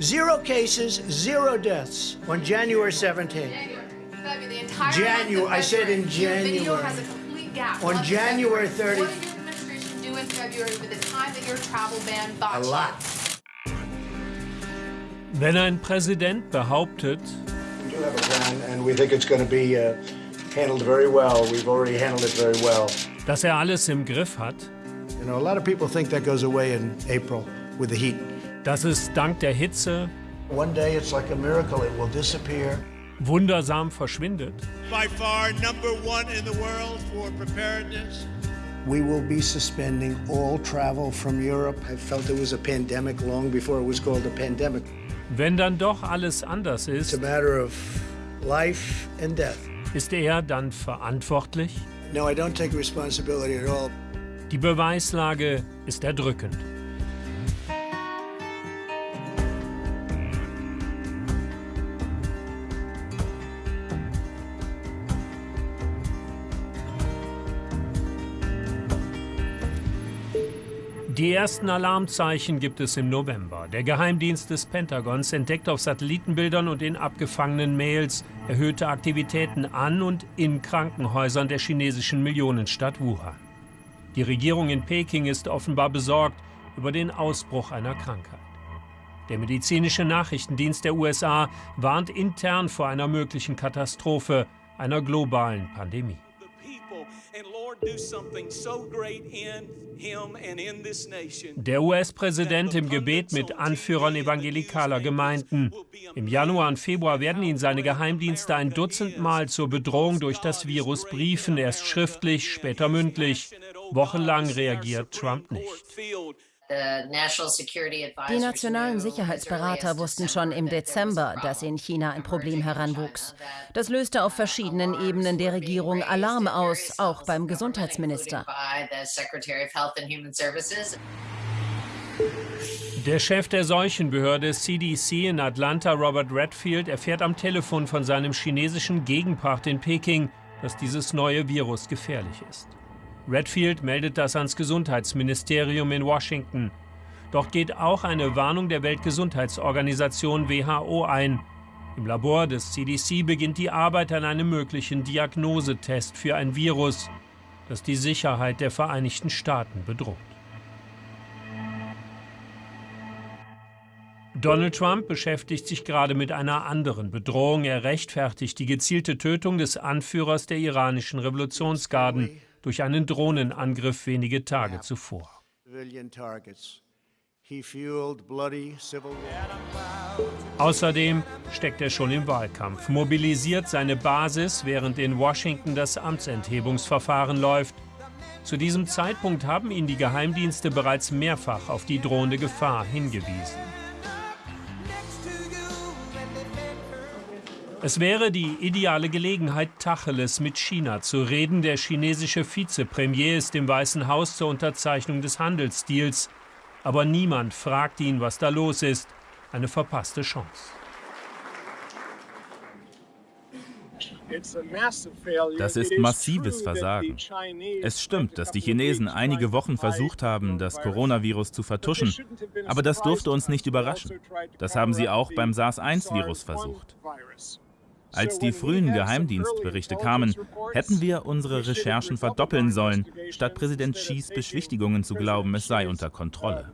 Zero cases, zero deaths on January 17th. January, I said in January. On January 30th. What did your administration do in February with the time that your travel ban A bought you? lot. Wenn ein Präsident behauptet, We do have a plan, and we think it's going to be uh, handled very well. We've already handled it very well. dass er alles im Griff hat, You know, a lot of people think that goes away in April with the heat. Dass es dank der Hitze One day it's like a miracle, it will disappear. wundersam verschwindet, by far number one in the world for preparedness. We will be suspending all travel from Europe. I felt it was a pandemic long before it was called a pandemic. wenn dann doch alles anders It's a ist, matter of life and death. ist er dann verantwortlich? No, I don't take responsibility at all. Die Beweislage ist erdrückend. Die ersten Alarmzeichen gibt es im November. Der Geheimdienst des Pentagons entdeckt auf Satellitenbildern und in abgefangenen Mails erhöhte Aktivitäten an und in Krankenhäusern der chinesischen Millionenstadt Wuhan. Die Regierung in Peking ist offenbar besorgt über den Ausbruch einer Krankheit. Der medizinische Nachrichtendienst der USA warnt intern vor einer möglichen Katastrophe, einer globalen Pandemie. Der US-Präsident im Gebet mit Anführern evangelikaler Gemeinden. Im Januar und Februar werden ihn seine Geheimdienste ein Dutzend Mal zur Bedrohung durch das Virus briefen, erst schriftlich, später mündlich. Wochenlang reagiert Trump nicht. Die nationalen Sicherheitsberater wussten schon im Dezember, dass in China ein Problem heranwuchs. Das löste auf verschiedenen Ebenen der Regierung Alarm aus, auch beim Gesundheitsminister. Der Chef der Seuchenbehörde CDC in Atlanta, Robert Redfield, erfährt am Telefon von seinem chinesischen Gegenpart in Peking, dass dieses neue Virus gefährlich ist. Redfield meldet das ans Gesundheitsministerium in Washington. Dort geht auch eine Warnung der Weltgesundheitsorganisation WHO ein. Im Labor des CDC beginnt die Arbeit an einem möglichen Diagnosetest für ein Virus, das die Sicherheit der Vereinigten Staaten bedroht. Donald Trump beschäftigt sich gerade mit einer anderen Bedrohung. Er rechtfertigt die gezielte Tötung des Anführers der iranischen Revolutionsgarden durch einen Drohnenangriff wenige Tage zuvor. Außerdem steckt er schon im Wahlkampf, mobilisiert seine Basis, während in Washington das Amtsenthebungsverfahren läuft. Zu diesem Zeitpunkt haben ihn die Geheimdienste bereits mehrfach auf die drohende Gefahr hingewiesen. Es wäre die ideale Gelegenheit, Tacheles mit China zu reden. Der chinesische Vizepremier ist im Weißen Haus zur Unterzeichnung des Handelsdeals. Aber niemand fragt ihn, was da los ist. Eine verpasste Chance. Das ist massives Versagen. Es stimmt, dass die Chinesen einige Wochen versucht haben, das Coronavirus zu vertuschen. Aber das durfte uns nicht überraschen. Das haben sie auch beim SARS-1-Virus versucht. Als die frühen Geheimdienstberichte kamen, hätten wir unsere Recherchen verdoppeln sollen, statt Präsident Xis Beschwichtigungen zu glauben, es sei unter Kontrolle.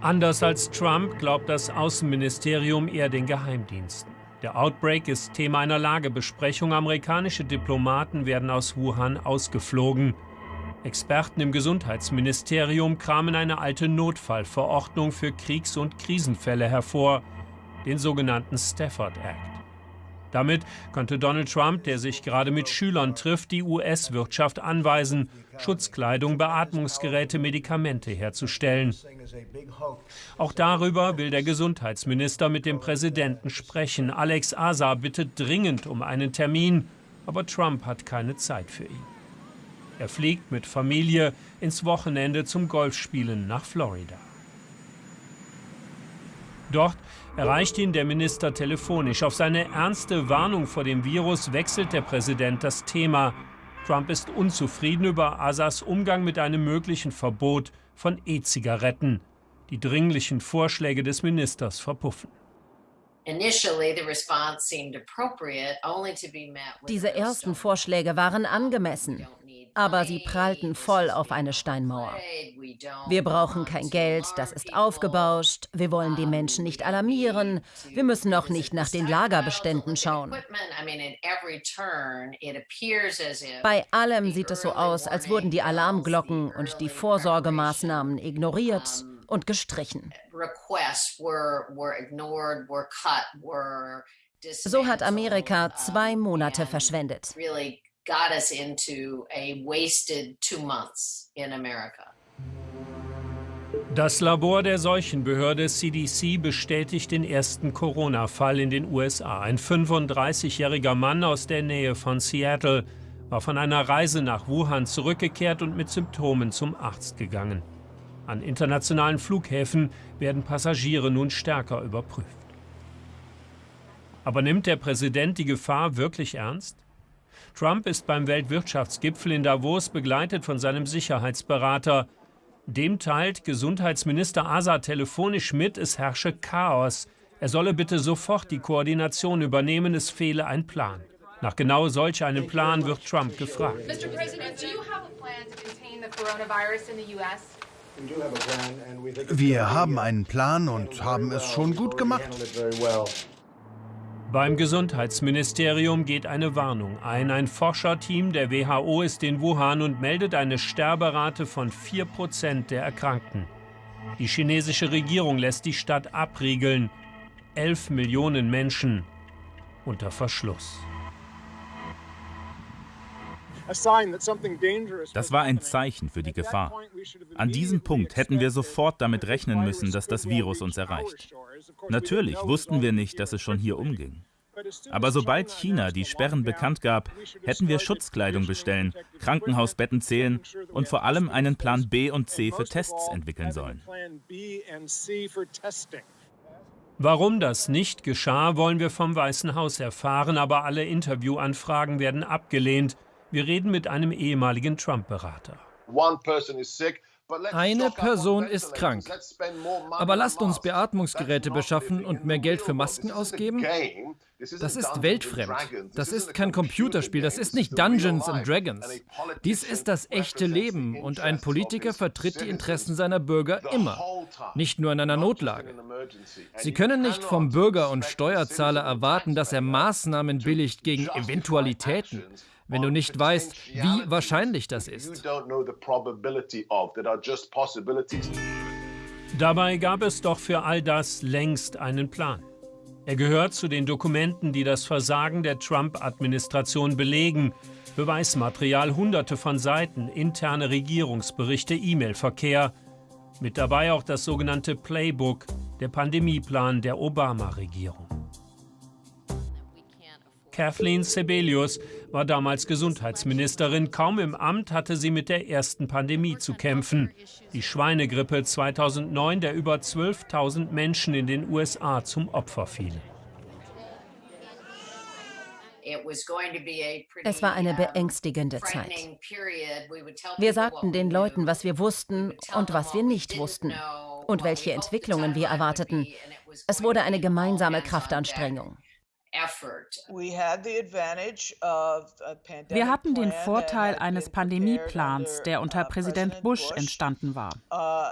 Anders als Trump glaubt das Außenministerium eher den Geheimdiensten. Der Outbreak ist Thema einer Lagebesprechung. Amerikanische Diplomaten werden aus Wuhan ausgeflogen. Experten im Gesundheitsministerium kramen eine alte Notfallverordnung für Kriegs- und Krisenfälle hervor, den sogenannten Stafford Act. Damit könnte Donald Trump, der sich gerade mit Schülern trifft, die US-Wirtschaft anweisen, Schutzkleidung, Beatmungsgeräte, Medikamente herzustellen. Auch darüber will der Gesundheitsminister mit dem Präsidenten sprechen. Alex Azar bittet dringend um einen Termin, aber Trump hat keine Zeit für ihn. Er fliegt mit Familie ins Wochenende zum Golfspielen nach Florida. Dort erreicht ihn der Minister telefonisch. Auf seine ernste Warnung vor dem Virus wechselt der Präsident das Thema. Trump ist unzufrieden über Assas Umgang mit einem möglichen Verbot von E-Zigaretten. Die dringlichen Vorschläge des Ministers verpuffen. Diese ersten Vorschläge waren angemessen, aber sie prallten voll auf eine Steinmauer. Wir brauchen kein Geld, das ist aufgebauscht, wir wollen die Menschen nicht alarmieren, wir müssen auch nicht nach den Lagerbeständen schauen. Bei allem sieht es so aus, als wurden die Alarmglocken und die Vorsorgemaßnahmen ignoriert und gestrichen. So hat Amerika zwei Monate verschwendet. Das Labor der Seuchenbehörde CDC bestätigt den ersten Corona-Fall in den USA. Ein 35-jähriger Mann aus der Nähe von Seattle war von einer Reise nach Wuhan zurückgekehrt und mit Symptomen zum Arzt gegangen. An internationalen Flughäfen werden Passagiere nun stärker überprüft. Aber nimmt der Präsident die Gefahr wirklich ernst? Trump ist beim Weltwirtschaftsgipfel in Davos begleitet von seinem Sicherheitsberater. Dem teilt Gesundheitsminister Asa telefonisch mit, es herrsche Chaos. Er solle bitte sofort die Koordination übernehmen, es fehle ein Plan. Nach genau solch einem Plan wird Trump gefragt. Mr. President, do you have a plan to contain the coronavirus in the US? Wir haben einen Plan und haben es schon gut gemacht. Beim Gesundheitsministerium geht eine Warnung ein. Ein Forscherteam der WHO ist in Wuhan und meldet eine Sterberate von 4% der Erkrankten. Die chinesische Regierung lässt die Stadt abriegeln. 11 Millionen Menschen unter Verschluss. Das war ein Zeichen für die Gefahr. An diesem Punkt hätten wir sofort damit rechnen müssen, dass das Virus uns erreicht. Natürlich wussten wir nicht, dass es schon hier umging. Aber sobald China die Sperren bekannt gab, hätten wir Schutzkleidung bestellen, Krankenhausbetten zählen und vor allem einen Plan B und C für Tests entwickeln sollen. Warum das nicht geschah, wollen wir vom Weißen Haus erfahren, aber alle Interviewanfragen werden abgelehnt. Wir reden mit einem ehemaligen Trump-Berater. Eine Person ist krank. Aber lasst uns Beatmungsgeräte beschaffen und mehr Geld für Masken ausgeben? Das ist weltfremd. Das ist kein Computerspiel. Das ist nicht Dungeons and Dragons. Dies ist das echte Leben und ein Politiker vertritt die Interessen seiner Bürger immer, nicht nur in einer Notlage. Sie können nicht vom Bürger und Steuerzahler erwarten, dass er Maßnahmen billigt gegen Eventualitäten wenn du nicht weißt, wie wahrscheinlich das ist. Dabei gab es doch für all das längst einen Plan. Er gehört zu den Dokumenten, die das Versagen der Trump-Administration belegen. Beweismaterial, hunderte von Seiten, interne Regierungsberichte, E-Mail-Verkehr. Mit dabei auch das sogenannte Playbook, der Pandemieplan der Obama-Regierung. Kathleen Sebelius war damals Gesundheitsministerin. Kaum im Amt hatte sie mit der ersten Pandemie zu kämpfen. Die Schweinegrippe 2009, der über 12.000 Menschen in den USA zum Opfer fiel. Es war eine beängstigende Zeit. Wir sagten den Leuten, was wir wussten und was wir nicht wussten und welche Entwicklungen wir erwarteten. Es wurde eine gemeinsame Kraftanstrengung. Wir hatten den Vorteil eines Pandemieplans, der unter Präsident Bush entstanden war. Uh,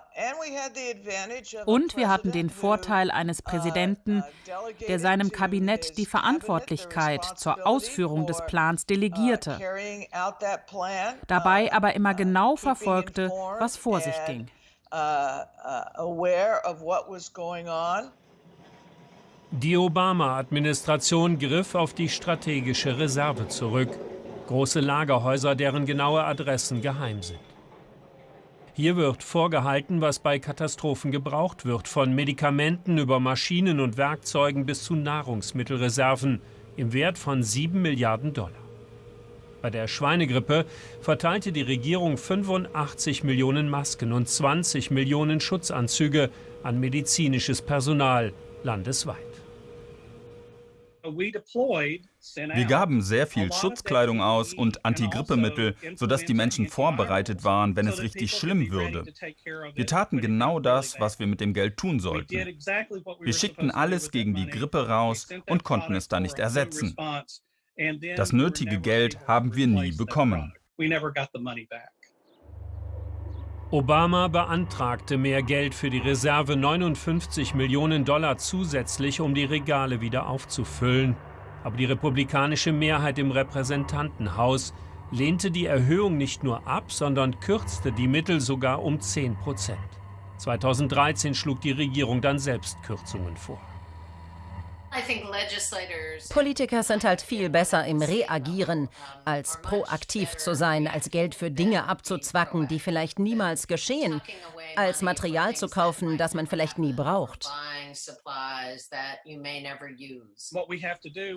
Und wir hatten den Vorteil eines uh, Präsidenten, uh, der seinem Kabinett die Verantwortlichkeit zur Ausführung des Plans delegierte, dabei aber immer genau verfolgte, was vor sich ging. Die Obama-Administration griff auf die strategische Reserve zurück, große Lagerhäuser, deren genaue Adressen geheim sind. Hier wird vorgehalten, was bei Katastrophen gebraucht wird, von Medikamenten über Maschinen und Werkzeugen bis zu Nahrungsmittelreserven im Wert von 7 Milliarden Dollar. Bei der Schweinegrippe verteilte die Regierung 85 Millionen Masken und 20 Millionen Schutzanzüge an medizinisches Personal landesweit. Wir gaben sehr viel Schutzkleidung aus und Antigrippemittel, sodass die Menschen vorbereitet waren, wenn es richtig schlimm würde. Wir taten genau das, was wir mit dem Geld tun sollten. Wir schickten alles gegen die Grippe raus und konnten es dann nicht ersetzen. Das nötige Geld haben wir nie bekommen. Obama beantragte mehr Geld für die Reserve 59 Millionen Dollar zusätzlich, um die Regale wieder aufzufüllen. Aber die republikanische Mehrheit im Repräsentantenhaus lehnte die Erhöhung nicht nur ab, sondern kürzte die Mittel sogar um 10 Prozent. 2013 schlug die Regierung dann selbst Kürzungen vor. Politiker sind halt viel besser im Reagieren, als proaktiv zu sein, als Geld für Dinge abzuzwacken, die vielleicht niemals geschehen, als Material zu kaufen, das man vielleicht nie braucht.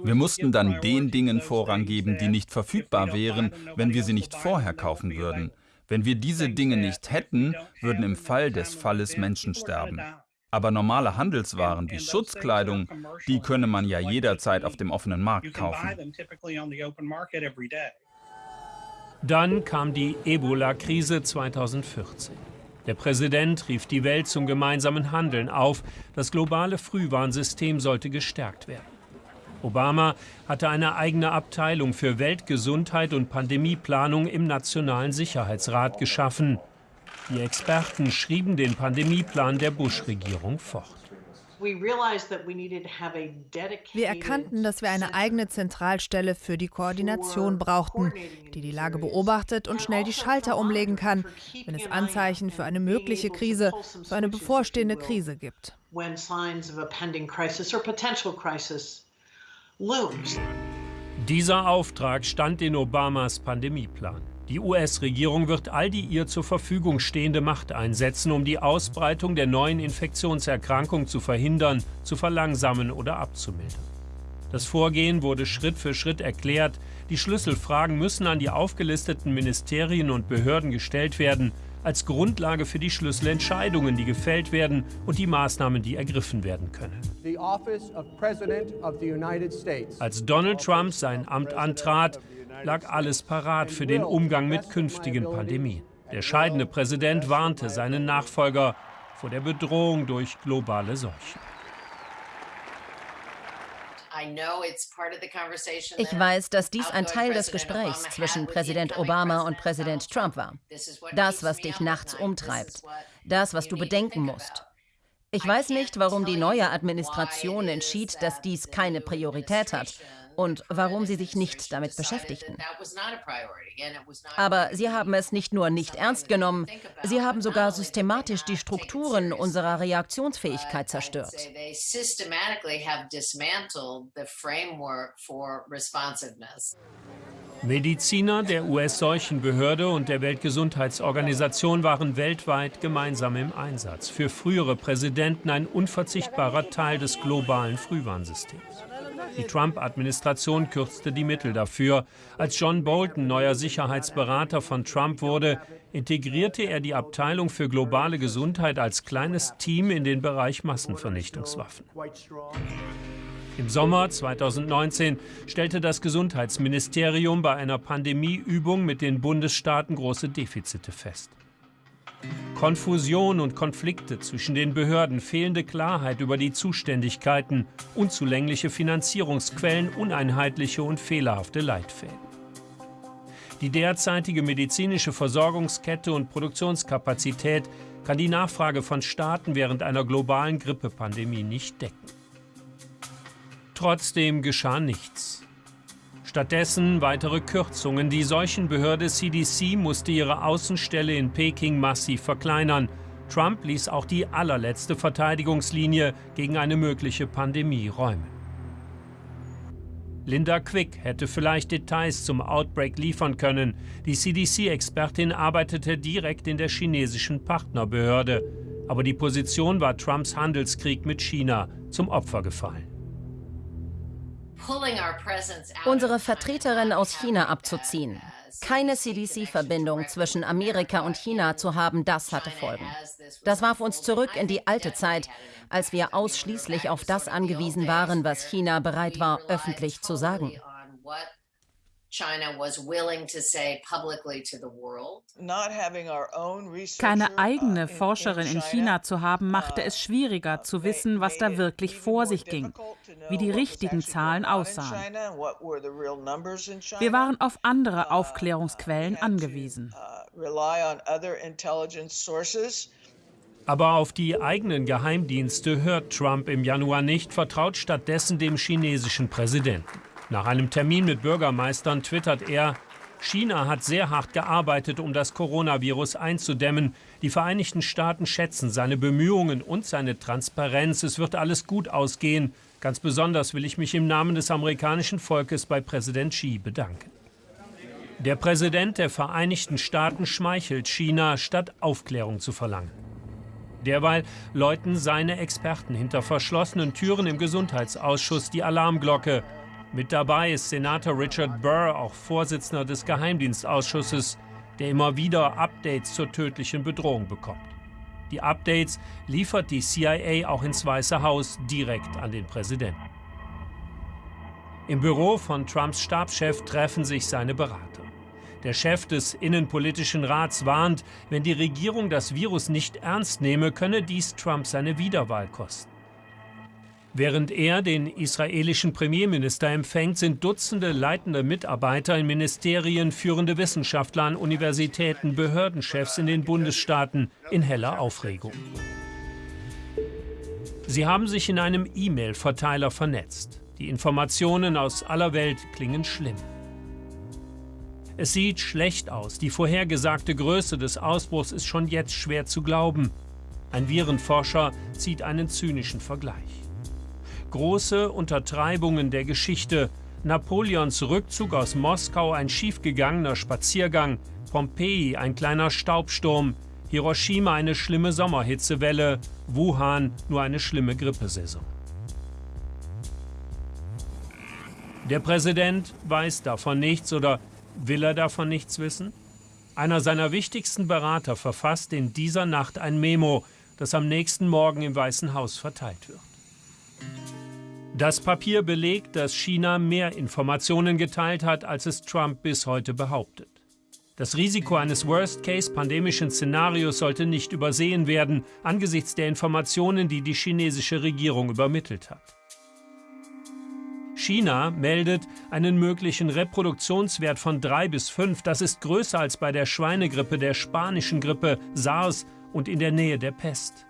Wir mussten dann den Dingen Vorrang geben, die nicht verfügbar wären, wenn wir sie nicht vorher kaufen würden. Wenn wir diese Dinge nicht hätten, würden im Fall des Falles Menschen sterben. Aber normale Handelswaren wie Schutzkleidung, die könne man ja jederzeit auf dem offenen Markt kaufen. Dann kam die Ebola-Krise 2014. Der Präsident rief die Welt zum gemeinsamen Handeln auf. Das globale Frühwarnsystem sollte gestärkt werden. Obama hatte eine eigene Abteilung für Weltgesundheit und Pandemieplanung im Nationalen Sicherheitsrat geschaffen. Die Experten schrieben den Pandemieplan der Bush-Regierung fort. Wir erkannten, dass wir eine eigene Zentralstelle für die Koordination brauchten, die die Lage beobachtet und schnell die Schalter umlegen kann, wenn es Anzeichen für eine mögliche Krise, für eine bevorstehende Krise gibt. Dieser Auftrag stand in Obamas Pandemieplan. Die US-Regierung wird all die ihr zur Verfügung stehende Macht einsetzen, um die Ausbreitung der neuen Infektionserkrankung zu verhindern, zu verlangsamen oder abzumildern. Das Vorgehen wurde Schritt für Schritt erklärt. Die Schlüsselfragen müssen an die aufgelisteten Ministerien und Behörden gestellt werden, als Grundlage für die Schlüsselentscheidungen, die gefällt werden und die Maßnahmen, die ergriffen werden können. Als Donald Trump sein Amt antrat, lag alles parat für den Umgang mit künftigen Pandemien. Der scheidende Präsident warnte seinen Nachfolger vor der Bedrohung durch globale Seuchen. Ich weiß, dass dies ein Teil des Gesprächs zwischen Präsident Obama und Präsident Trump war. Das, was dich nachts umtreibt. Das, was du bedenken musst. Ich weiß nicht, warum die neue Administration entschied, dass dies keine Priorität hat und warum sie sich nicht damit beschäftigten. Aber sie haben es nicht nur nicht ernst genommen, sie haben sogar systematisch die Strukturen unserer Reaktionsfähigkeit zerstört. Mediziner der US-Seuchenbehörde und der Weltgesundheitsorganisation waren weltweit gemeinsam im Einsatz. Für frühere Präsidenten ein unverzichtbarer Teil des globalen Frühwarnsystems. Die Trump-Administration kürzte die Mittel dafür. Als John Bolton neuer Sicherheitsberater von Trump wurde, integrierte er die Abteilung für globale Gesundheit als kleines Team in den Bereich Massenvernichtungswaffen. Im Sommer 2019 stellte das Gesundheitsministerium bei einer Pandemieübung mit den Bundesstaaten große Defizite fest. Konfusion und Konflikte zwischen den Behörden, fehlende Klarheit über die Zuständigkeiten, unzulängliche Finanzierungsquellen, uneinheitliche und fehlerhafte Leitfäden. Die derzeitige medizinische Versorgungskette und Produktionskapazität kann die Nachfrage von Staaten während einer globalen Grippepandemie nicht decken. Trotzdem geschah nichts. Stattdessen weitere Kürzungen. Die Seuchenbehörde CDC musste ihre Außenstelle in Peking massiv verkleinern. Trump ließ auch die allerletzte Verteidigungslinie gegen eine mögliche Pandemie räumen. Linda Quick hätte vielleicht Details zum Outbreak liefern können. Die CDC-Expertin arbeitete direkt in der chinesischen Partnerbehörde. Aber die Position war Trumps Handelskrieg mit China zum Opfer gefallen. Unsere Vertreterin aus China abzuziehen. Keine CDC-Verbindung zwischen Amerika und China zu haben, das hatte Folgen. Das warf uns zurück in die alte Zeit, als wir ausschließlich auf das angewiesen waren, was China bereit war, öffentlich zu sagen. Keine eigene Forscherin in China zu haben, machte es schwieriger zu wissen, was da wirklich vor sich ging, wie die richtigen Zahlen aussahen. Wir waren auf andere Aufklärungsquellen angewiesen. Aber auf die eigenen Geheimdienste hört Trump im Januar nicht, vertraut stattdessen dem chinesischen Präsidenten. Nach einem Termin mit Bürgermeistern twittert er, China hat sehr hart gearbeitet, um das Coronavirus einzudämmen. Die Vereinigten Staaten schätzen seine Bemühungen und seine Transparenz. Es wird alles gut ausgehen. Ganz besonders will ich mich im Namen des amerikanischen Volkes bei Präsident Xi bedanken. Der Präsident der Vereinigten Staaten schmeichelt China, statt Aufklärung zu verlangen. Derweil läuten seine Experten hinter verschlossenen Türen im Gesundheitsausschuss die Alarmglocke. Mit dabei ist Senator Richard Burr, auch Vorsitzender des Geheimdienstausschusses, der immer wieder Updates zur tödlichen Bedrohung bekommt. Die Updates liefert die CIA auch ins Weiße Haus direkt an den Präsidenten. Im Büro von Trumps Stabschef treffen sich seine Berater. Der Chef des Innenpolitischen Rats warnt, wenn die Regierung das Virus nicht ernst nehme, könne dies Trump seine Wiederwahl kosten. Während er den israelischen Premierminister empfängt, sind Dutzende leitende Mitarbeiter in Ministerien, führende Wissenschaftler an Universitäten, Behördenchefs in den Bundesstaaten in heller Aufregung. Sie haben sich in einem E-Mail-Verteiler vernetzt. Die Informationen aus aller Welt klingen schlimm. Es sieht schlecht aus. Die vorhergesagte Größe des Ausbruchs ist schon jetzt schwer zu glauben. Ein Virenforscher zieht einen zynischen Vergleich große Untertreibungen der Geschichte. Napoleons Rückzug aus Moskau ein schiefgegangener Spaziergang, Pompeji ein kleiner Staubsturm, Hiroshima eine schlimme Sommerhitzewelle, Wuhan nur eine schlimme Grippesaison. Der Präsident weiß davon nichts oder will er davon nichts wissen? Einer seiner wichtigsten Berater verfasst in dieser Nacht ein Memo, das am nächsten Morgen im Weißen Haus verteilt wird. Das Papier belegt, dass China mehr Informationen geteilt hat, als es Trump bis heute behauptet. Das Risiko eines Worst-Case-pandemischen Szenarios sollte nicht übersehen werden, angesichts der Informationen, die die chinesische Regierung übermittelt hat. China meldet einen möglichen Reproduktionswert von 3 bis 5. Das ist größer als bei der Schweinegrippe, der spanischen Grippe, SARS und in der Nähe der Pest.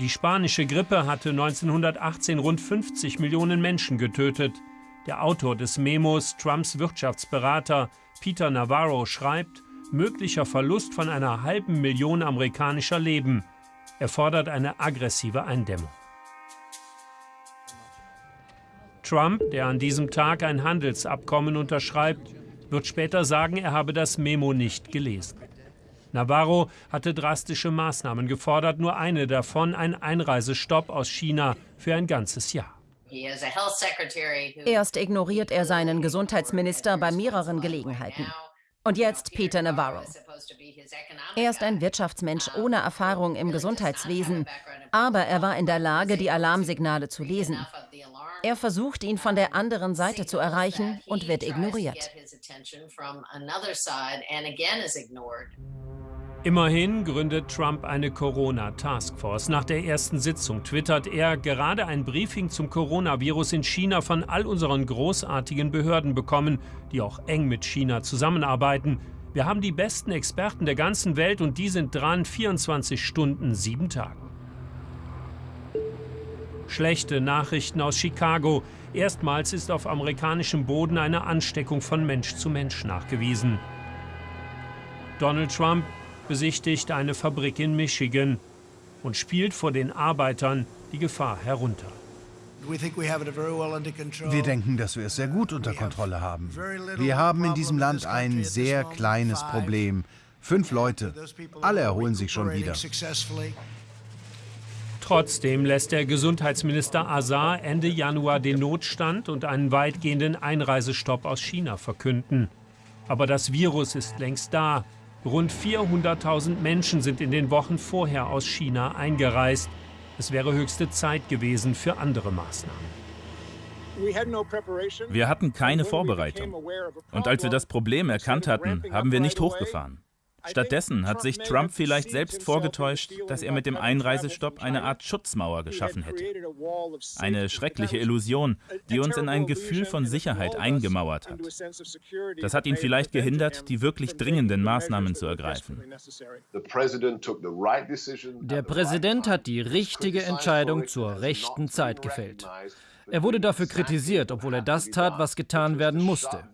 Die spanische Grippe hatte 1918 rund 50 Millionen Menschen getötet. Der Autor des Memos, Trumps Wirtschaftsberater Peter Navarro, schreibt, möglicher Verlust von einer halben Million amerikanischer Leben. Er fordert eine aggressive Eindämmung. Trump, der an diesem Tag ein Handelsabkommen unterschreibt, wird später sagen, er habe das Memo nicht gelesen. Navarro hatte drastische Maßnahmen gefordert, nur eine davon ein Einreisestopp aus China für ein ganzes Jahr. Erst ignoriert er seinen Gesundheitsminister bei mehreren Gelegenheiten. Und jetzt Peter Navarro. Er ist ein Wirtschaftsmensch ohne Erfahrung im Gesundheitswesen, aber er war in der Lage, die Alarmsignale zu lesen. Er versucht, ihn von der anderen Seite zu erreichen und wird ignoriert. Immerhin gründet Trump eine Corona-Taskforce. Nach der ersten Sitzung twittert er gerade ein Briefing zum Coronavirus in China von all unseren großartigen Behörden bekommen, die auch eng mit China zusammenarbeiten. Wir haben die besten Experten der ganzen Welt und die sind dran 24 Stunden, sieben Tage. Schlechte Nachrichten aus Chicago. Erstmals ist auf amerikanischem Boden eine Ansteckung von Mensch zu Mensch nachgewiesen. Donald Trump besichtigt eine Fabrik in Michigan und spielt vor den Arbeitern die Gefahr herunter. Wir denken, dass wir es sehr gut unter Kontrolle haben. Wir haben in diesem Land ein sehr kleines Problem. Fünf Leute. Alle erholen sich schon wieder. Trotzdem lässt der Gesundheitsminister Azar Ende Januar den Notstand und einen weitgehenden Einreisestopp aus China verkünden. Aber das Virus ist längst da. Rund 400.000 Menschen sind in den Wochen vorher aus China eingereist. Es wäre höchste Zeit gewesen für andere Maßnahmen. Wir hatten keine Vorbereitung. Und als wir das Problem erkannt hatten, haben wir nicht hochgefahren. Stattdessen hat sich Trump vielleicht selbst vorgetäuscht, dass er mit dem Einreisestopp eine Art Schutzmauer geschaffen hätte. Eine schreckliche Illusion, die uns in ein Gefühl von Sicherheit eingemauert hat. Das hat ihn vielleicht gehindert, die wirklich dringenden Maßnahmen zu ergreifen. Der Präsident hat die richtige Entscheidung zur rechten Zeit gefällt. Er wurde dafür kritisiert, obwohl er das tat, was getan werden musste.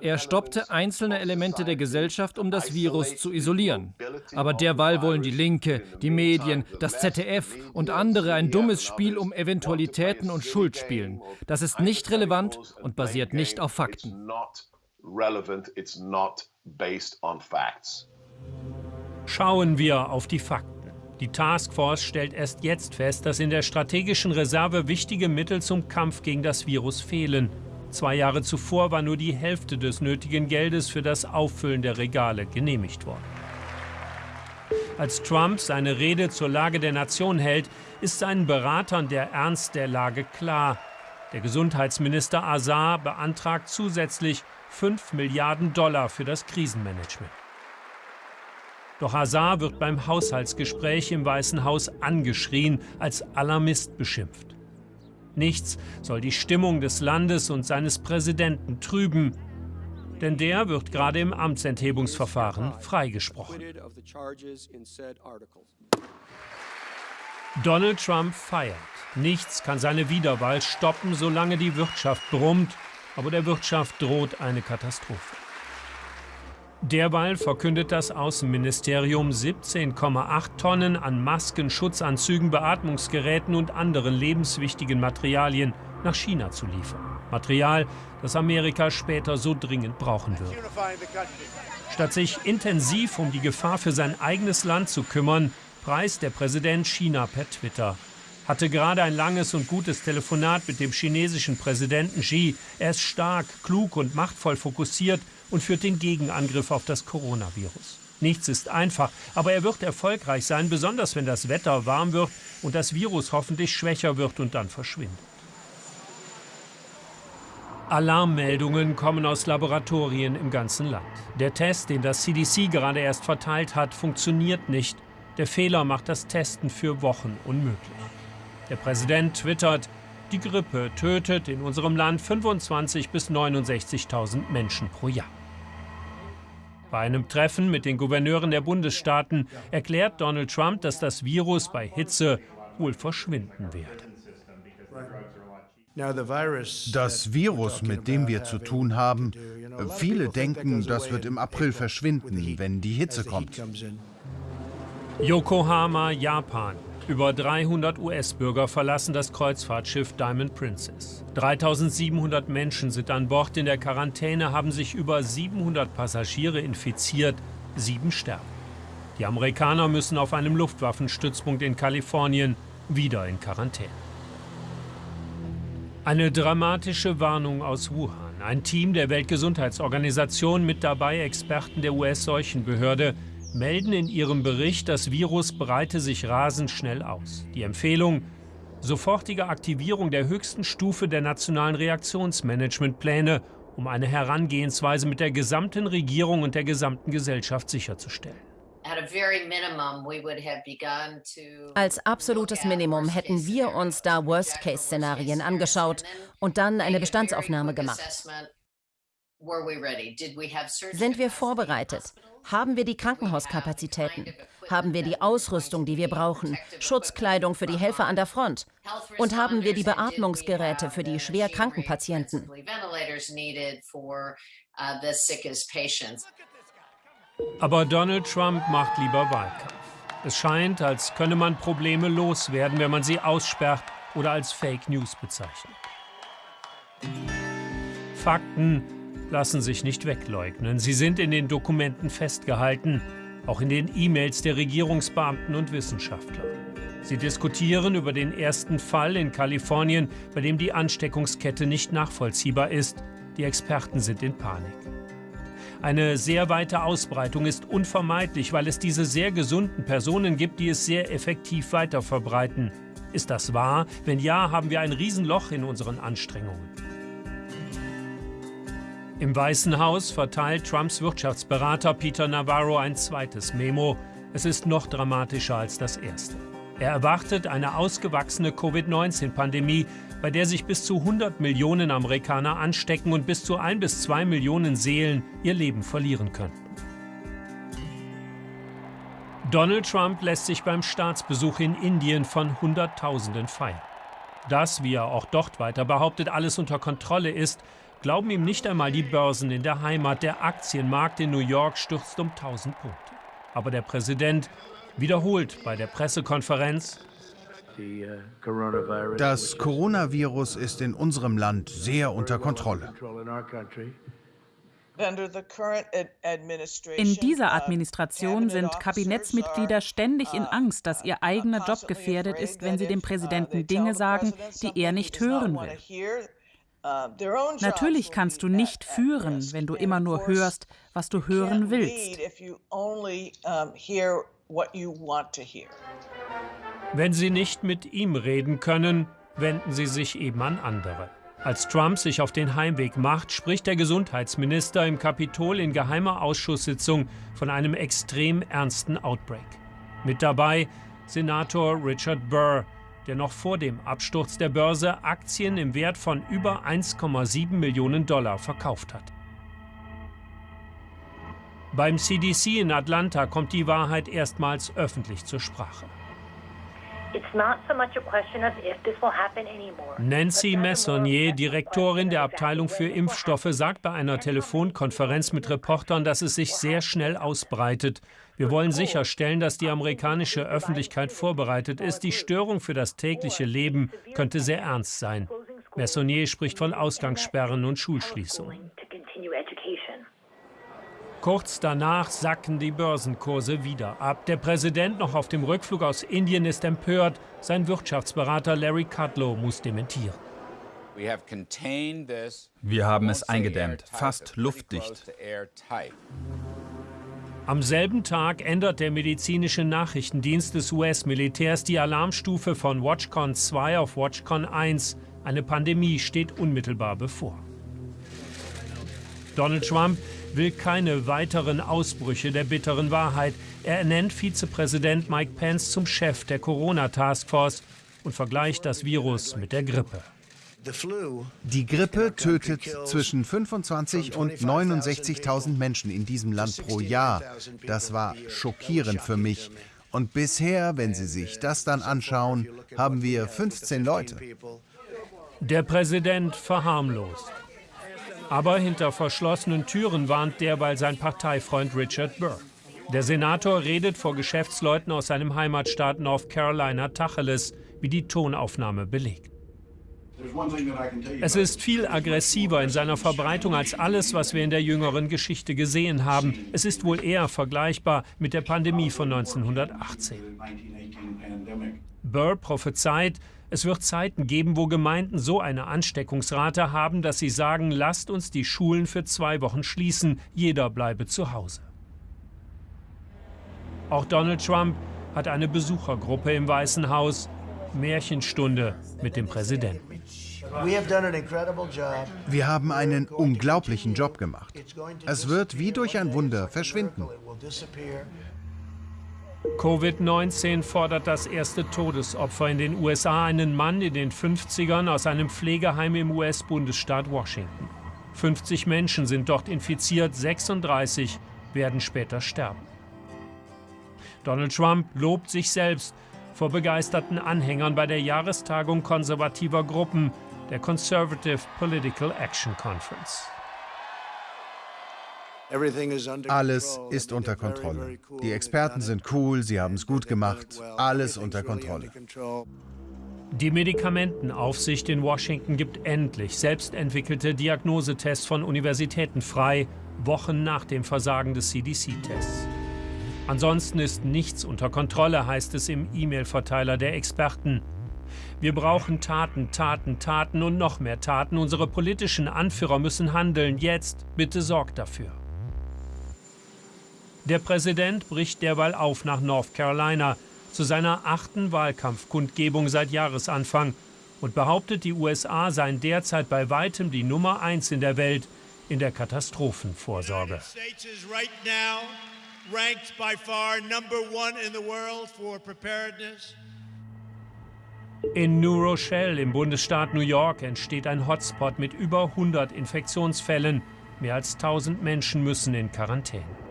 Er stoppte einzelne Elemente der Gesellschaft, um das Virus zu isolieren. Aber derweil wollen die Linke, die Medien, das ZDF und andere ein dummes Spiel um Eventualitäten und Schuld spielen. Das ist nicht relevant und basiert nicht auf Fakten. Schauen wir auf die Fakten. Die Taskforce stellt erst jetzt fest, dass in der strategischen Reserve wichtige Mittel zum Kampf gegen das Virus fehlen. Zwei Jahre zuvor war nur die Hälfte des nötigen Geldes für das Auffüllen der Regale genehmigt worden. Als Trump seine Rede zur Lage der Nation hält, ist seinen Beratern der Ernst der Lage klar. Der Gesundheitsminister Azar beantragt zusätzlich 5 Milliarden Dollar für das Krisenmanagement. Doch Hazar wird beim Haushaltsgespräch im Weißen Haus angeschrien, als Alarmist beschimpft. Nichts soll die Stimmung des Landes und seines Präsidenten trüben, denn der wird gerade im Amtsenthebungsverfahren freigesprochen. Donald Trump feiert. Nichts kann seine Wiederwahl stoppen, solange die Wirtschaft brummt, aber der Wirtschaft droht eine Katastrophe. Derweil verkündet das Außenministerium 17,8 Tonnen an Masken, Schutzanzügen, Beatmungsgeräten und anderen lebenswichtigen Materialien nach China zu liefern. Material, das Amerika später so dringend brauchen wird. Statt sich intensiv um die Gefahr für sein eigenes Land zu kümmern, preist der Präsident China per Twitter. Hatte gerade ein langes und gutes Telefonat mit dem chinesischen Präsidenten Xi. Er ist stark, klug und machtvoll fokussiert und führt den Gegenangriff auf das Coronavirus. Nichts ist einfach, aber er wird erfolgreich sein, besonders wenn das Wetter warm wird und das Virus hoffentlich schwächer wird und dann verschwindet. Alarmmeldungen kommen aus Laboratorien im ganzen Land. Der Test, den das CDC gerade erst verteilt hat, funktioniert nicht. Der Fehler macht das Testen für Wochen unmöglich. Der Präsident twittert, die Grippe tötet in unserem Land 25.000 bis 69.000 Menschen pro Jahr. Bei einem Treffen mit den Gouverneuren der Bundesstaaten erklärt Donald Trump, dass das Virus bei Hitze wohl verschwinden werde. Das Virus, mit dem wir zu tun haben, viele denken, das wird im April verschwinden, wenn die Hitze kommt. Yokohama, Japan. Über 300 US-Bürger verlassen das Kreuzfahrtschiff Diamond Princess. 3700 Menschen sind an Bord. In der Quarantäne haben sich über 700 Passagiere infiziert. Sieben sterben. Die Amerikaner müssen auf einem Luftwaffenstützpunkt in Kalifornien wieder in Quarantäne. Eine dramatische Warnung aus Wuhan. Ein Team der Weltgesundheitsorganisation mit dabei Experten der US-Seuchenbehörde melden in ihrem Bericht, das Virus breite sich rasend schnell aus. Die Empfehlung, sofortige Aktivierung der höchsten Stufe der nationalen Reaktionsmanagementpläne, um eine Herangehensweise mit der gesamten Regierung und der gesamten Gesellschaft sicherzustellen. Als absolutes Minimum hätten wir uns da Worst-Case-Szenarien angeschaut und dann eine Bestandsaufnahme gemacht. Sind wir vorbereitet? Haben wir die Krankenhauskapazitäten? Haben wir die Ausrüstung, die wir brauchen? Schutzkleidung für die Helfer an der Front? Und haben wir die Beatmungsgeräte für die schwer kranken Patienten? Aber Donald Trump macht lieber Wahlkampf. Es scheint, als könne man Probleme loswerden, wenn man sie aussperrt oder als Fake News bezeichnet. Fakten lassen sich nicht wegleugnen. Sie sind in den Dokumenten festgehalten, auch in den E-Mails der Regierungsbeamten und Wissenschaftler. Sie diskutieren über den ersten Fall in Kalifornien, bei dem die Ansteckungskette nicht nachvollziehbar ist. Die Experten sind in Panik. Eine sehr weite Ausbreitung ist unvermeidlich, weil es diese sehr gesunden Personen gibt, die es sehr effektiv weiterverbreiten. Ist das wahr? Wenn ja, haben wir ein Riesenloch in unseren Anstrengungen. Im Weißen Haus verteilt Trumps Wirtschaftsberater Peter Navarro ein zweites Memo. Es ist noch dramatischer als das erste. Er erwartet eine ausgewachsene Covid-19-Pandemie, bei der sich bis zu 100 Millionen Amerikaner anstecken und bis zu 1 bis 2 Millionen Seelen ihr Leben verlieren könnten. Donald Trump lässt sich beim Staatsbesuch in Indien von Hunderttausenden feiern. Dass, wie er auch dort weiter behauptet, alles unter Kontrolle ist, glauben ihm nicht einmal die Börsen in der Heimat. Der Aktienmarkt in New York stürzt um 1000 Punkte. Aber der Präsident wiederholt bei der Pressekonferenz, das Coronavirus ist in unserem Land sehr unter Kontrolle. In dieser Administration sind Kabinettsmitglieder ständig in Angst, dass ihr eigener Job gefährdet ist, wenn sie dem Präsidenten Dinge sagen, die er nicht hören will. Natürlich kannst du nicht führen, wenn du immer nur hörst, was du hören willst. Wenn Sie nicht mit ihm reden können, wenden Sie sich eben an andere. Als Trump sich auf den Heimweg macht, spricht der Gesundheitsminister im Kapitol in geheimer Ausschusssitzung von einem extrem ernsten Outbreak. Mit dabei Senator Richard Burr, der noch vor dem Absturz der Börse Aktien im Wert von über 1,7 Millionen Dollar verkauft hat. Beim CDC in Atlanta kommt die Wahrheit erstmals öffentlich zur Sprache. Nancy Messonnier, Direktorin der Abteilung für Impfstoffe, sagt bei einer Telefonkonferenz mit Reportern, dass es sich sehr schnell ausbreitet. Wir wollen sicherstellen, dass die amerikanische Öffentlichkeit vorbereitet ist. Die Störung für das tägliche Leben könnte sehr ernst sein. Messonnier spricht von Ausgangssperren und Schulschließungen. Kurz danach sacken die Börsenkurse wieder ab. Der Präsident noch auf dem Rückflug aus Indien ist empört. Sein Wirtschaftsberater Larry Kudlow muss dementieren. Wir haben es eingedämmt, fast luftdicht. Am selben Tag ändert der medizinische Nachrichtendienst des US-Militärs die Alarmstufe von Watchcon 2 auf Watchcon 1. Eine Pandemie steht unmittelbar bevor. Donald Trump will keine weiteren Ausbrüche der bitteren Wahrheit. Er ernennt Vizepräsident Mike Pence zum Chef der Corona-Taskforce und vergleicht das Virus mit der Grippe. Die Grippe tötet zwischen 25 und 69.000 Menschen in diesem Land pro Jahr. Das war schockierend für mich. Und bisher, wenn Sie sich das dann anschauen, haben wir 15 Leute. Der Präsident verharmlost. Aber hinter verschlossenen Türen warnt derweil sein Parteifreund Richard Burr. Der Senator redet vor Geschäftsleuten aus seinem Heimatstaat North Carolina Tacheles, wie die Tonaufnahme belegt. Es ist viel aggressiver in seiner Verbreitung als alles, was wir in der jüngeren Geschichte gesehen haben. Es ist wohl eher vergleichbar mit der Pandemie von 1918. Burr prophezeit, es wird Zeiten geben, wo Gemeinden so eine Ansteckungsrate haben, dass sie sagen, lasst uns die Schulen für zwei Wochen schließen, jeder bleibe zu Hause. Auch Donald Trump hat eine Besuchergruppe im Weißen Haus, Märchenstunde mit dem Präsidenten. Wir haben einen unglaublichen Job gemacht. Es wird wie durch ein Wunder verschwinden. Covid-19 fordert das erste Todesopfer in den USA, einen Mann in den 50ern aus einem Pflegeheim im US-Bundesstaat Washington. 50 Menschen sind dort infiziert, 36 werden später sterben. Donald Trump lobt sich selbst vor begeisterten Anhängern bei der Jahrestagung konservativer Gruppen, der Conservative Political Action Conference. Alles ist unter Kontrolle. Die Experten sind cool, sie haben es gut gemacht. Alles unter Kontrolle. Die Medikamentenaufsicht in Washington gibt endlich selbstentwickelte Diagnosetests von Universitäten frei, Wochen nach dem Versagen des CDC-Tests. Ansonsten ist nichts unter Kontrolle, heißt es im E-Mail-Verteiler der Experten. Wir brauchen Taten, Taten, Taten und noch mehr Taten. Unsere politischen Anführer müssen handeln. Jetzt, bitte sorgt dafür. Der Präsident bricht derweil auf nach North Carolina zu seiner achten Wahlkampfkundgebung seit Jahresanfang und behauptet, die USA seien derzeit bei weitem die Nummer eins in der Welt in der Katastrophenvorsorge. In New Rochelle im Bundesstaat New York entsteht ein Hotspot mit über 100 Infektionsfällen. Mehr als 1000 Menschen müssen in Quarantäne.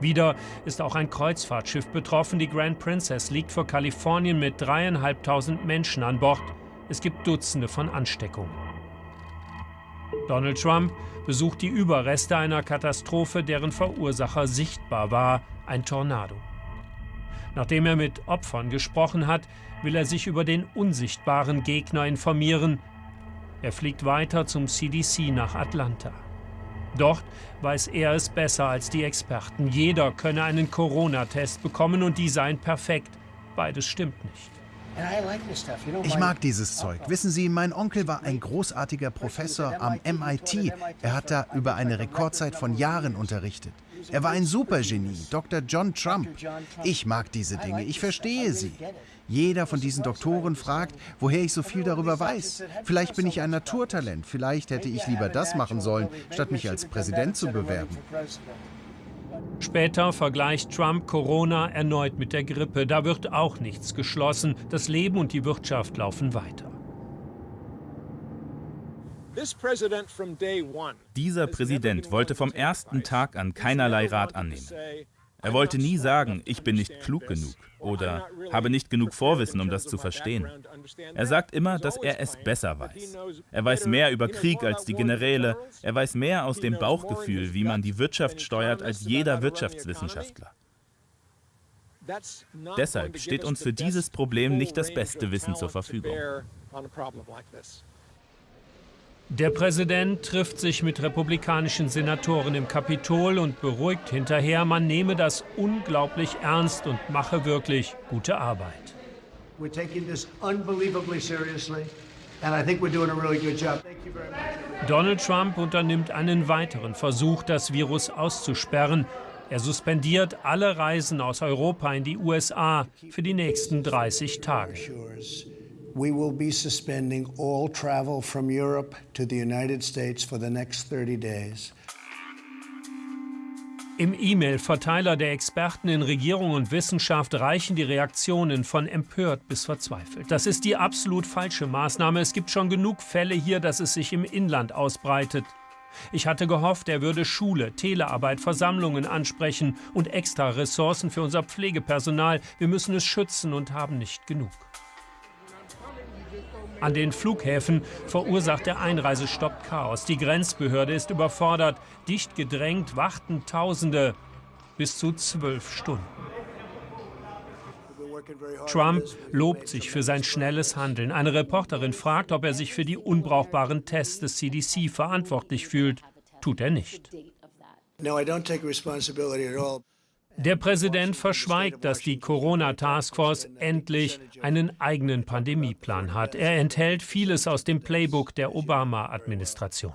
Wieder ist auch ein Kreuzfahrtschiff betroffen. Die Grand Princess liegt vor Kalifornien mit dreieinhalbtausend Menschen an Bord. Es gibt Dutzende von Ansteckungen. Donald Trump besucht die Überreste einer Katastrophe, deren Verursacher sichtbar war, ein Tornado. Nachdem er mit Opfern gesprochen hat, will er sich über den unsichtbaren Gegner informieren. Er fliegt weiter zum CDC nach Atlanta. Dort weiß er es besser als die Experten. Jeder könne einen Corona-Test bekommen und die seien perfekt. Beides stimmt nicht. Ich mag dieses Zeug. Wissen Sie, mein Onkel war ein großartiger Professor am MIT. Er hat da über eine Rekordzeit von Jahren unterrichtet. Er war ein Supergenie, Dr. John Trump. Ich mag diese Dinge, ich verstehe sie. Jeder von diesen Doktoren fragt, woher ich so viel darüber weiß. Vielleicht bin ich ein Naturtalent, vielleicht hätte ich lieber das machen sollen, statt mich als Präsident zu bewerben. Später vergleicht Trump Corona erneut mit der Grippe. Da wird auch nichts geschlossen. Das Leben und die Wirtschaft laufen weiter. Dieser Präsident wollte vom ersten Tag an keinerlei Rat annehmen. Er wollte nie sagen, ich bin nicht klug genug oder habe nicht genug Vorwissen, um das zu verstehen. Er sagt immer, dass er es besser weiß. Er weiß mehr über Krieg als die Generäle, er weiß mehr aus dem Bauchgefühl, wie man die Wirtschaft steuert, als jeder Wirtschaftswissenschaftler. Deshalb steht uns für dieses Problem nicht das beste Wissen zur Verfügung. Der Präsident trifft sich mit republikanischen Senatoren im Kapitol und beruhigt hinterher, man nehme das unglaublich ernst und mache wirklich gute Arbeit. Donald Trump unternimmt einen weiteren Versuch, das Virus auszusperren. Er suspendiert alle Reisen aus Europa in die USA für die nächsten 30 Tage we will be suspending all travel from Europe to the United States for the next 30 days. Im E-Mail-Verteiler der Experten in Regierung und Wissenschaft reichen die Reaktionen von empört bis verzweifelt. Das ist die absolut falsche Maßnahme. Es gibt schon genug Fälle hier, dass es sich im Inland ausbreitet. Ich hatte gehofft, er würde Schule, Telearbeit, Versammlungen ansprechen und extra Ressourcen für unser Pflegepersonal. Wir müssen es schützen und haben nicht genug. An den Flughäfen verursacht der Einreisestopp Chaos. Die Grenzbehörde ist überfordert. Dicht gedrängt warten Tausende bis zu zwölf Stunden. Trump lobt sich für sein schnelles Handeln. Eine Reporterin fragt, ob er sich für die unbrauchbaren Tests des CDC verantwortlich fühlt. Tut er nicht. No, I don't take responsibility at all. Der Präsident verschweigt, dass die Corona-Taskforce endlich einen eigenen Pandemieplan hat. Er enthält vieles aus dem Playbook der Obama-Administration.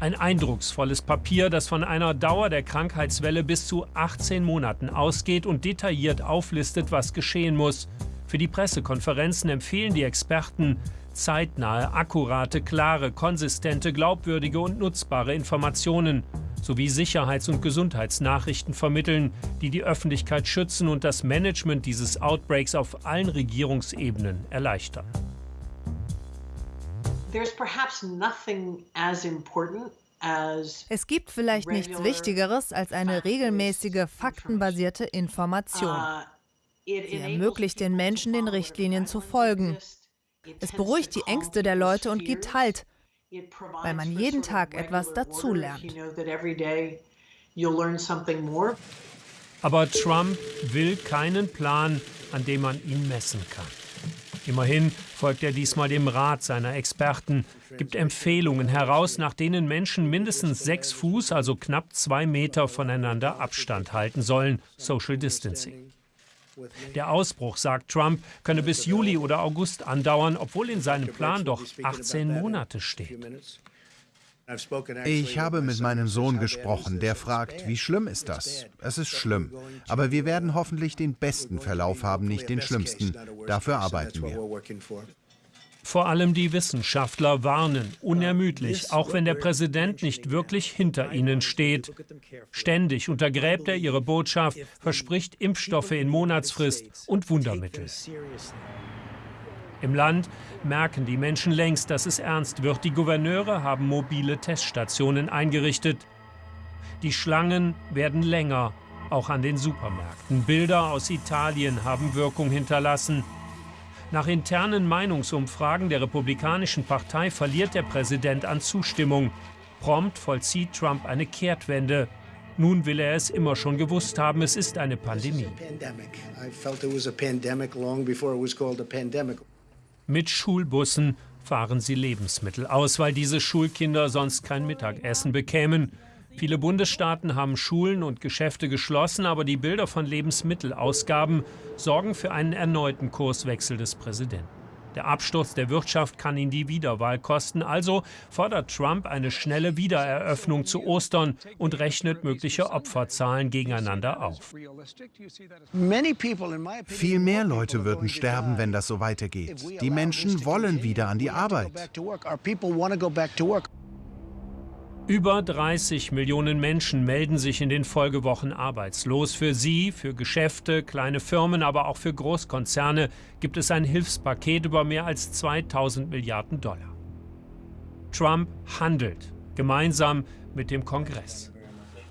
Ein eindrucksvolles Papier, das von einer Dauer der Krankheitswelle bis zu 18 Monaten ausgeht und detailliert auflistet, was geschehen muss. Für die Pressekonferenzen empfehlen die Experten zeitnahe, akkurate, klare, konsistente, glaubwürdige und nutzbare Informationen sowie Sicherheits- und Gesundheitsnachrichten vermitteln, die die Öffentlichkeit schützen und das Management dieses Outbreaks auf allen Regierungsebenen erleichtern. Es gibt vielleicht nichts Wichtigeres als eine regelmäßige, faktenbasierte Information. Uh, Sie ermöglicht den Menschen, den Richtlinien zu folgen. Es beruhigt die Ängste der Leute und gibt Halt, weil man jeden Tag etwas dazulernt. Aber Trump will keinen Plan, an dem man ihn messen kann. Immerhin folgt er diesmal dem Rat seiner Experten, gibt Empfehlungen heraus, nach denen Menschen mindestens sechs Fuß, also knapp zwei Meter voneinander Abstand halten sollen, Social Distancing. Der Ausbruch, sagt Trump, könne bis Juli oder August andauern, obwohl in seinem Plan doch 18 Monate steht. Ich habe mit meinem Sohn gesprochen, der fragt, wie schlimm ist das? Es ist schlimm, aber wir werden hoffentlich den besten Verlauf haben, nicht den schlimmsten. Dafür arbeiten wir. Vor allem die Wissenschaftler warnen unermüdlich, auch wenn der Präsident nicht wirklich hinter ihnen steht. Ständig untergräbt er ihre Botschaft, verspricht Impfstoffe in Monatsfrist und Wundermittel. Im Land merken die Menschen längst, dass es ernst wird. Die Gouverneure haben mobile Teststationen eingerichtet. Die Schlangen werden länger, auch an den Supermärkten. Bilder aus Italien haben Wirkung hinterlassen. Nach internen Meinungsumfragen der Republikanischen Partei verliert der Präsident an Zustimmung. Prompt vollzieht Trump eine Kehrtwende. Nun will er es immer schon gewusst haben, es ist eine Pandemie. Mit Schulbussen fahren sie Lebensmittel aus, weil diese Schulkinder sonst kein Mittagessen bekämen. Viele Bundesstaaten haben Schulen und Geschäfte geschlossen, aber die Bilder von Lebensmittelausgaben sorgen für einen erneuten Kurswechsel des Präsidenten. Der Absturz der Wirtschaft kann ihn die Wiederwahl kosten. Also fordert Trump eine schnelle Wiedereröffnung zu Ostern und rechnet mögliche Opferzahlen gegeneinander auf. Viel mehr Leute würden sterben, wenn das so weitergeht. Die Menschen wollen wieder an die Arbeit. Über 30 Millionen Menschen melden sich in den Folgewochen arbeitslos. Für sie, für Geschäfte, kleine Firmen, aber auch für Großkonzerne gibt es ein Hilfspaket über mehr als 2000 Milliarden Dollar. Trump handelt, gemeinsam mit dem Kongress.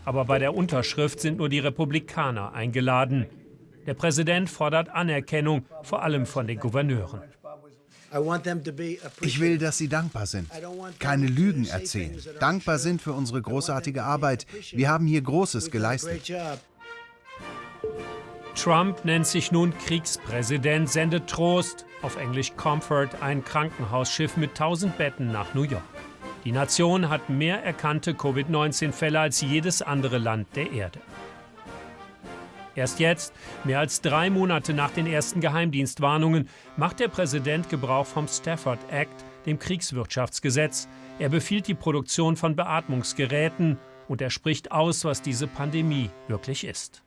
Aber bei der Unterschrift sind nur die Republikaner eingeladen. Der Präsident fordert Anerkennung, vor allem von den Gouverneuren. Ich will, dass Sie dankbar sind, keine Lügen erzählen, dankbar sind für unsere großartige Arbeit. Wir haben hier Großes geleistet. Trump nennt sich nun Kriegspräsident, sendet Trost, auf Englisch Comfort, ein Krankenhausschiff mit 1000 Betten nach New York. Die Nation hat mehr erkannte Covid-19-Fälle als jedes andere Land der Erde. Erst jetzt, mehr als drei Monate nach den ersten Geheimdienstwarnungen, macht der Präsident Gebrauch vom Stafford Act, dem Kriegswirtschaftsgesetz. Er befiehlt die Produktion von Beatmungsgeräten und er spricht aus, was diese Pandemie wirklich ist.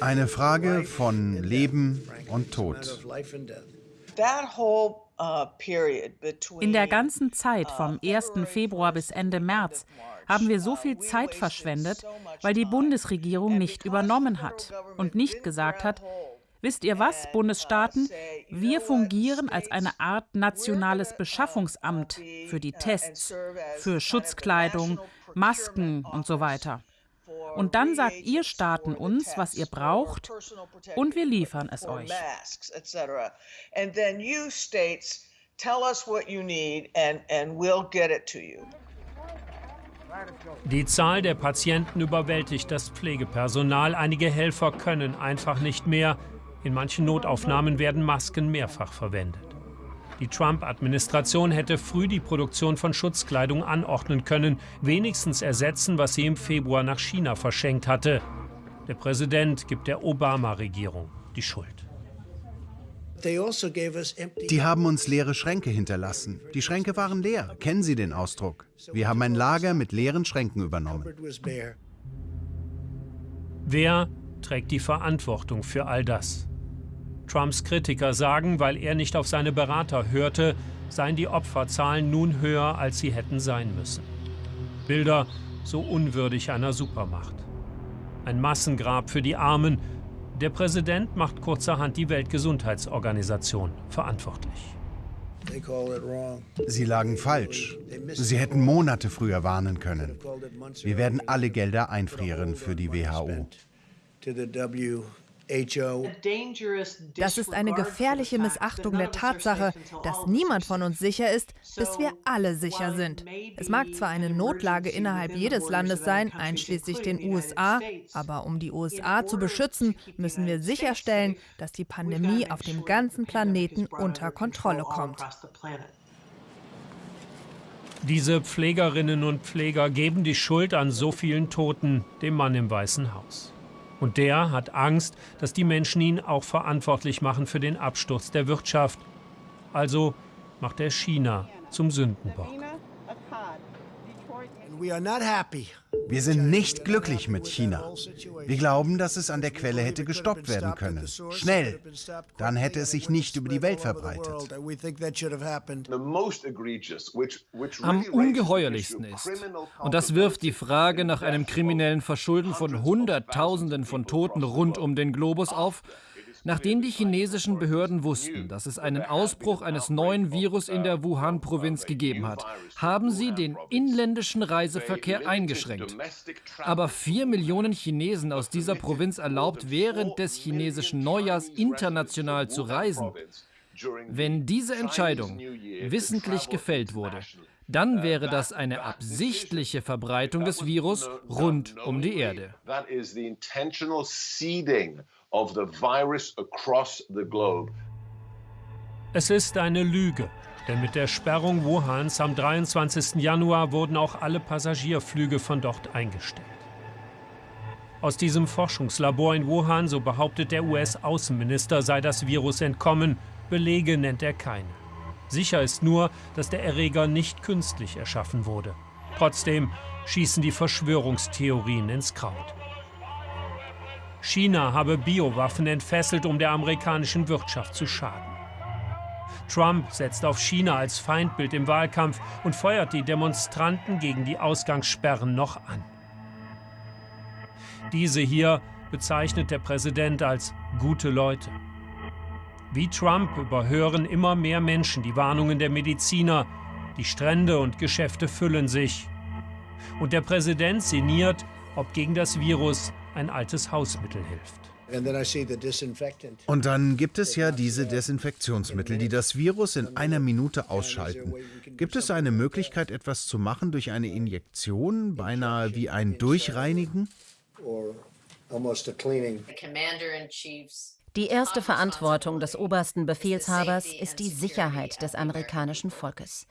Eine Frage von Leben und Tod. In der ganzen Zeit vom 1. Februar bis Ende März haben wir so viel Zeit verschwendet, weil die Bundesregierung nicht übernommen hat und nicht gesagt hat, wisst ihr was, Bundesstaaten, wir fungieren als eine Art nationales Beschaffungsamt für die Tests, für Schutzkleidung, Masken und so weiter. Und dann sagt ihr Staaten uns, was ihr braucht, und wir liefern es euch. Tell us what you need and, and we'll get it to you. Die Zahl der Patienten überwältigt das Pflegepersonal. Einige Helfer können einfach nicht mehr. In manchen Notaufnahmen werden Masken mehrfach verwendet. Die Trump-Administration hätte früh die Produktion von Schutzkleidung anordnen können, wenigstens ersetzen, was sie im Februar nach China verschenkt hatte. Der Präsident gibt der Obama-Regierung die Schuld. Also die haben uns leere Schränke hinterlassen. Die Schränke waren leer. Kennen Sie den Ausdruck? Wir haben ein Lager mit leeren Schränken übernommen. Wer trägt die Verantwortung für all das? Trumps Kritiker sagen, weil er nicht auf seine Berater hörte, seien die Opferzahlen nun höher, als sie hätten sein müssen. Bilder so unwürdig einer Supermacht. Ein Massengrab für die Armen, der Präsident macht kurzerhand die Weltgesundheitsorganisation verantwortlich. Sie lagen falsch. Sie hätten Monate früher warnen können. Wir werden alle Gelder einfrieren für die WHO. Das ist eine gefährliche Missachtung der Tatsache, dass niemand von uns sicher ist, bis wir alle sicher sind. Es mag zwar eine Notlage innerhalb jedes Landes sein, einschließlich den USA, aber um die USA zu beschützen, müssen wir sicherstellen, dass die Pandemie auf dem ganzen Planeten unter Kontrolle kommt. Diese Pflegerinnen und Pfleger geben die Schuld an so vielen Toten dem Mann im Weißen Haus. Und der hat Angst, dass die Menschen ihn auch verantwortlich machen für den Absturz der Wirtschaft. Also macht er China zum Sündenbock. Wir sind nicht glücklich mit China. Wir glauben, dass es an der Quelle hätte gestoppt werden können. Schnell. Dann hätte es sich nicht über die Welt verbreitet. Am ungeheuerlichsten ist, und das wirft die Frage nach einem kriminellen Verschulden von Hunderttausenden von Toten rund um den Globus auf, Nachdem die chinesischen Behörden wussten, dass es einen Ausbruch eines neuen Virus in der Wuhan-Provinz gegeben hat, haben sie den inländischen Reiseverkehr eingeschränkt. Aber vier Millionen Chinesen aus dieser Provinz erlaubt, während des chinesischen Neujahrs international zu reisen. Wenn diese Entscheidung wissentlich gefällt wurde, dann wäre das eine absichtliche Verbreitung des Virus rund um die Erde of the virus across the globe. Es ist eine Lüge, denn mit der Sperrung Wuhans am 23. Januar wurden auch alle Passagierflüge von dort eingestellt. Aus diesem Forschungslabor in Wuhan, so behauptet der US-Außenminister, sei das Virus entkommen. Belege nennt er keine. Sicher ist nur, dass der Erreger nicht künstlich erschaffen wurde. Trotzdem schießen die Verschwörungstheorien ins Kraut. China habe Biowaffen entfesselt, um der amerikanischen Wirtschaft zu schaden. Trump setzt auf China als Feindbild im Wahlkampf und feuert die Demonstranten gegen die Ausgangssperren noch an. Diese hier bezeichnet der Präsident als gute Leute. Wie Trump überhören immer mehr Menschen die Warnungen der Mediziner. Die Strände und Geschäfte füllen sich. Und der Präsident sinniert, ob gegen das Virus ein altes Hausmittel hilft. Und dann gibt es ja diese Desinfektionsmittel, die das Virus in einer Minute ausschalten. Gibt es eine Möglichkeit, etwas zu machen durch eine Injektion, beinahe wie ein Durchreinigen? Die erste Verantwortung des obersten Befehlshabers ist die Sicherheit des amerikanischen Volkes.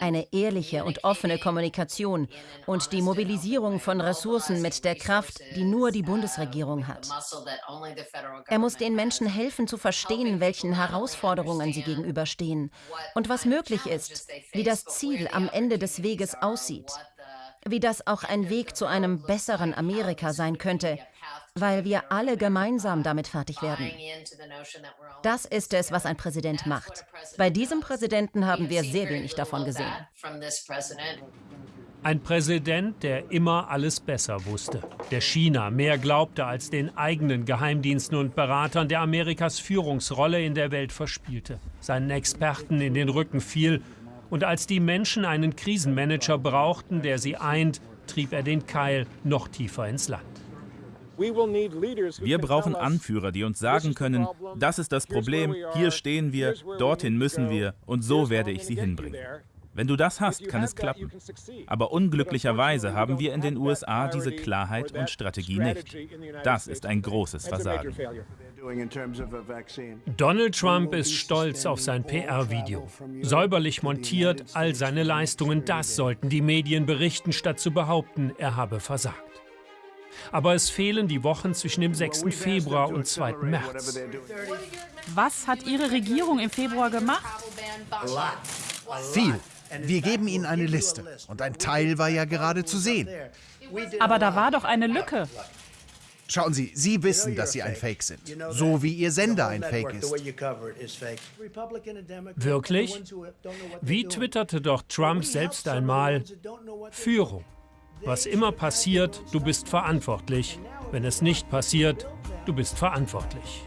Eine ehrliche und offene Kommunikation und die Mobilisierung von Ressourcen mit der Kraft, die nur die Bundesregierung hat. Er muss den Menschen helfen zu verstehen, welchen Herausforderungen sie gegenüberstehen und was möglich ist, wie das Ziel am Ende des Weges aussieht wie das auch ein Weg zu einem besseren Amerika sein könnte, weil wir alle gemeinsam damit fertig werden. Das ist es, was ein Präsident macht. Bei diesem Präsidenten haben wir sehr wenig davon gesehen. Ein Präsident, der immer alles besser wusste, der China mehr glaubte als den eigenen Geheimdiensten und Beratern, der Amerikas Führungsrolle in der Welt verspielte, seinen Experten in den Rücken fiel und als die Menschen einen Krisenmanager brauchten, der sie eint, trieb er den Keil noch tiefer ins Land. Wir brauchen Anführer, die uns sagen können, das ist das Problem, hier stehen wir, dorthin müssen wir. Und so werde ich sie hinbringen. Wenn du das hast, kann es klappen. Aber unglücklicherweise haben wir in den USA diese Klarheit und Strategie nicht. Das ist ein großes Versagen. Donald Trump ist stolz auf sein PR-Video. Säuberlich montiert, all seine Leistungen, das sollten die Medien berichten, statt zu behaupten, er habe versagt. Aber es fehlen die Wochen zwischen dem 6. Februar und 2. März. Was hat Ihre Regierung im Februar gemacht? Viel. Wir geben Ihnen eine Liste. Und ein Teil war ja gerade zu sehen. Aber da war doch eine Lücke. Schauen Sie, Sie wissen, dass Sie ein Fake sind. So wie Ihr Sender ein Fake ist. Wirklich? Wie twitterte doch Trump selbst einmal, Führung. Was immer passiert, du bist verantwortlich. Wenn es nicht passiert, du bist verantwortlich.